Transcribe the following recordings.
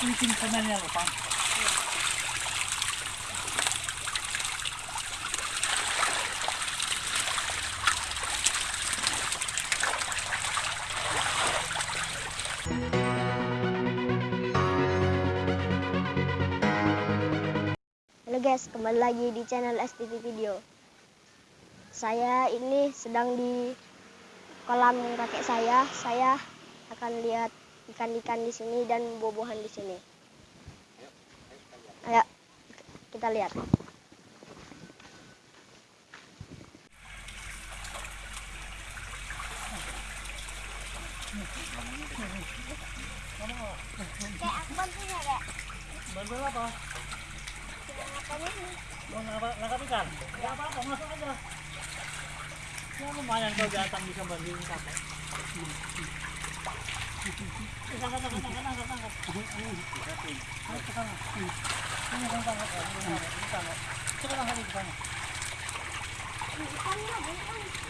Halo guys, kembali lagi di channel STV Video. Saya ini sedang di kolam kakek saya. Saya akan lihat ikan-ikan di sini dan buah-buahan di sini. Ayo kita lihat. Kayak aku bantunya kayak. Bantuan apa? Mau nangkap, ikan? Gak apa-apa, masuk aja. Ya lumayan kalau datang bisa bantuin kakek. 時ちょっと待って。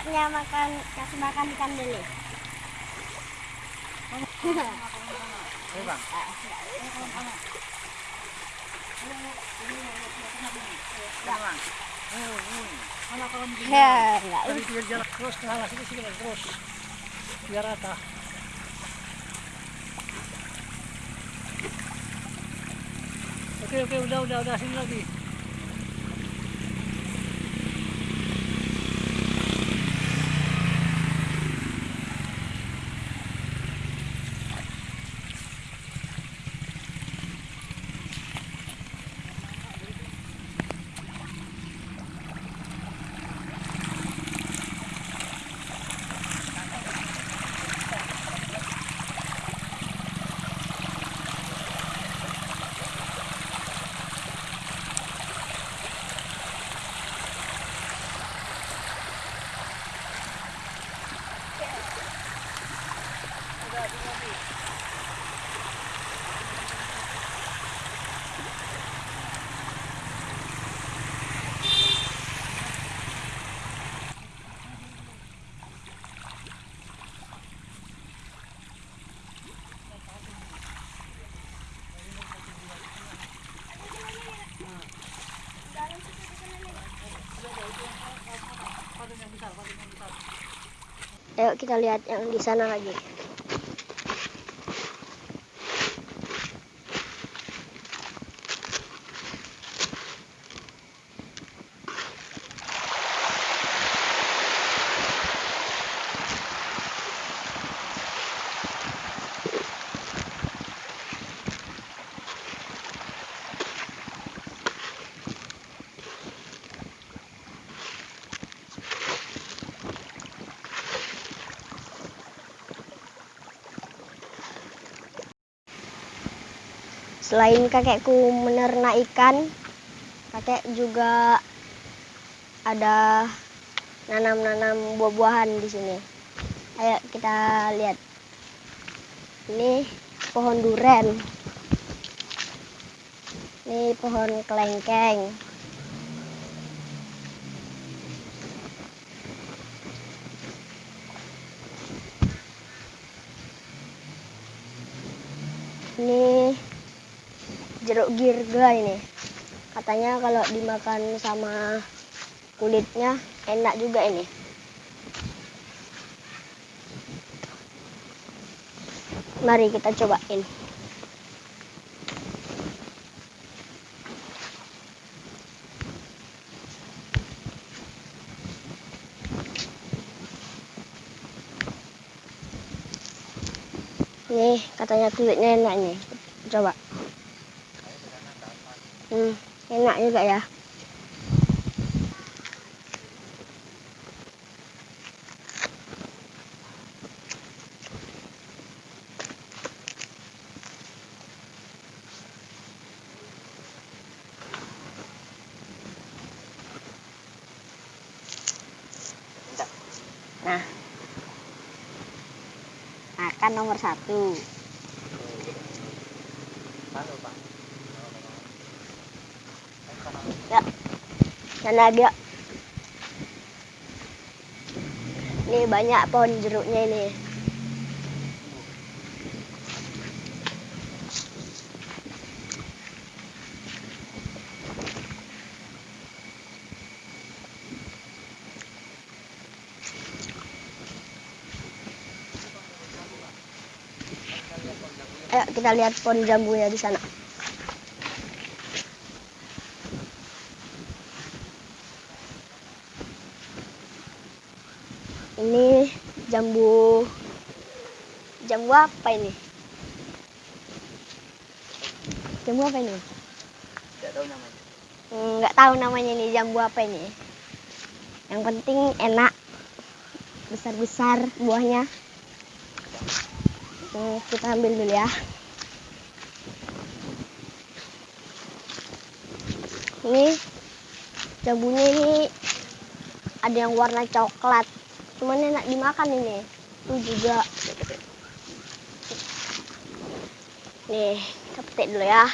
Saatnya makan kasih makan ikan Bang. Begini? Ya, enggak. Dari pinggir jalan terus ke sana sini sini terus biar rata. Oke oke udah udah udah sini lagi. Ayo kita lihat yang di sana lagi. Selain kakekku menernak ikan, kakek juga ada nanam-nanam buah-buahan di sini. Ayo kita lihat. Ini pohon duren. Ini pohon kelengkeng. Ini jeruk girga ini. Katanya kalau dimakan sama kulitnya enak juga ini. Mari kita cobain. Nih, katanya kulitnya enak nih. Coba. Hmm, enak juga ya. Nah, makan nomor satu. Ya, dan ada. Ini banyak pohon jeruknya ini. Ayo kita lihat pohon jambunya di sana. Ini jambu jambu apa ini? Jambu apa ini? Tidak tahu namanya. Nggak tahu namanya ini jambu apa ini. Yang penting enak, besar-besar buahnya. Hmm, kita ambil dulu ya. Ini jambunya ini ada yang warna coklat. Cuman enak dimakan ini. Itu juga. Nih, kita petik dulu ya.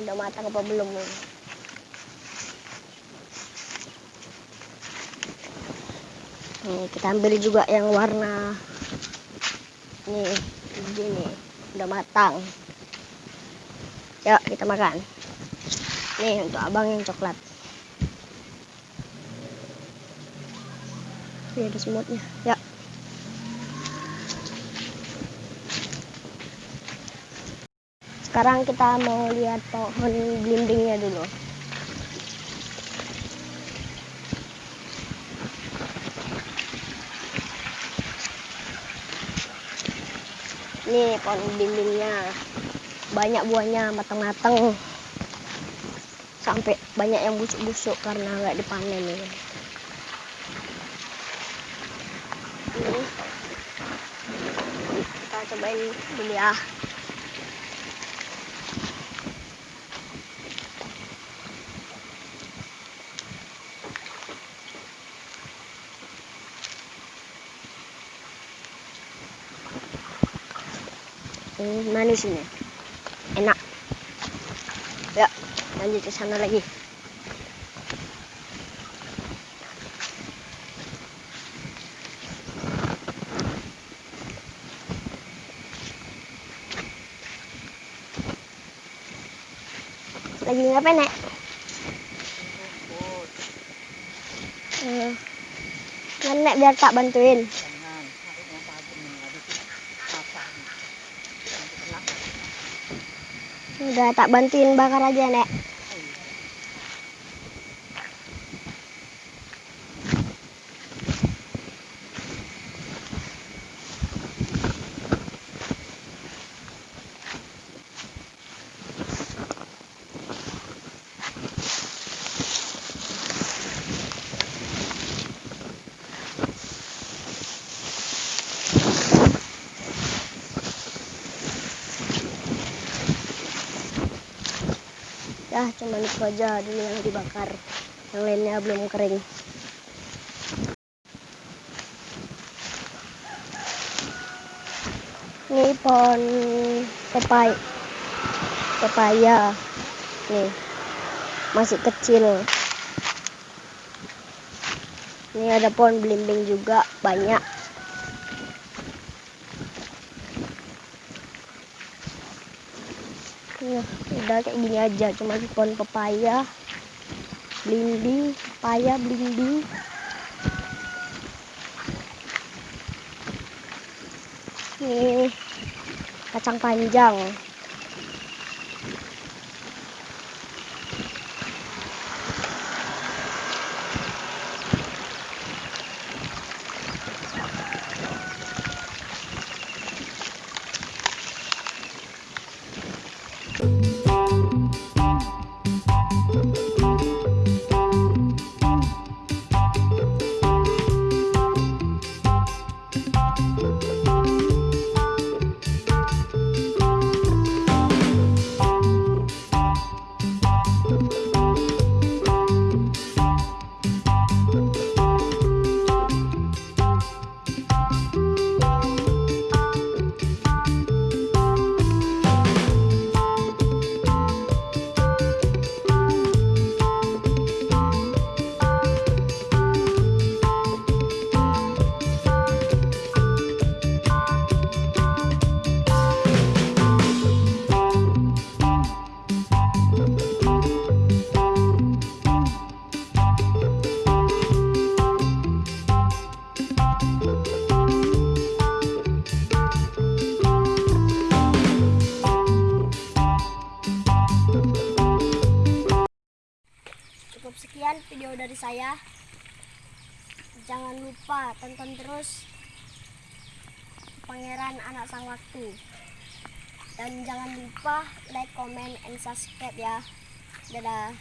Udah matang apa belum ini? Nih, kita ambil juga yang warna nih, ini udah matang. Yuk, kita makan. Nih, untuk abang yang coklat. Ini ada semutnya. Ya. Sekarang kita mau lihat pohon belimbingnya dulu. Nih pohon belimbingnya. Banyak buahnya matang-matang. Sampai banyak yang busuk-busuk karena nggak dipanen ini. Ini cobain dulu ya. Hmm, manis ini. Enak. Ya, lanjut ke sana lagi. Lagi ngapain, Nek? Kan, Nek, biar tak bantuin. Udah tak bantuin bakar aja, Nek. Ya, cuma itu aja dulu yang dibakar. Yang lainnya belum kering. Ini pohon pepai. pepaya nih masih kecil ini ada pohon belimbing juga banyak Udah kayak gini aja. Cuma pohon pepaya belimbing pepaya belimbing ini kacang panjang tonton terus pangeran anak sang waktu. Dan jangan lupa like comment and subscribe ya. Dadah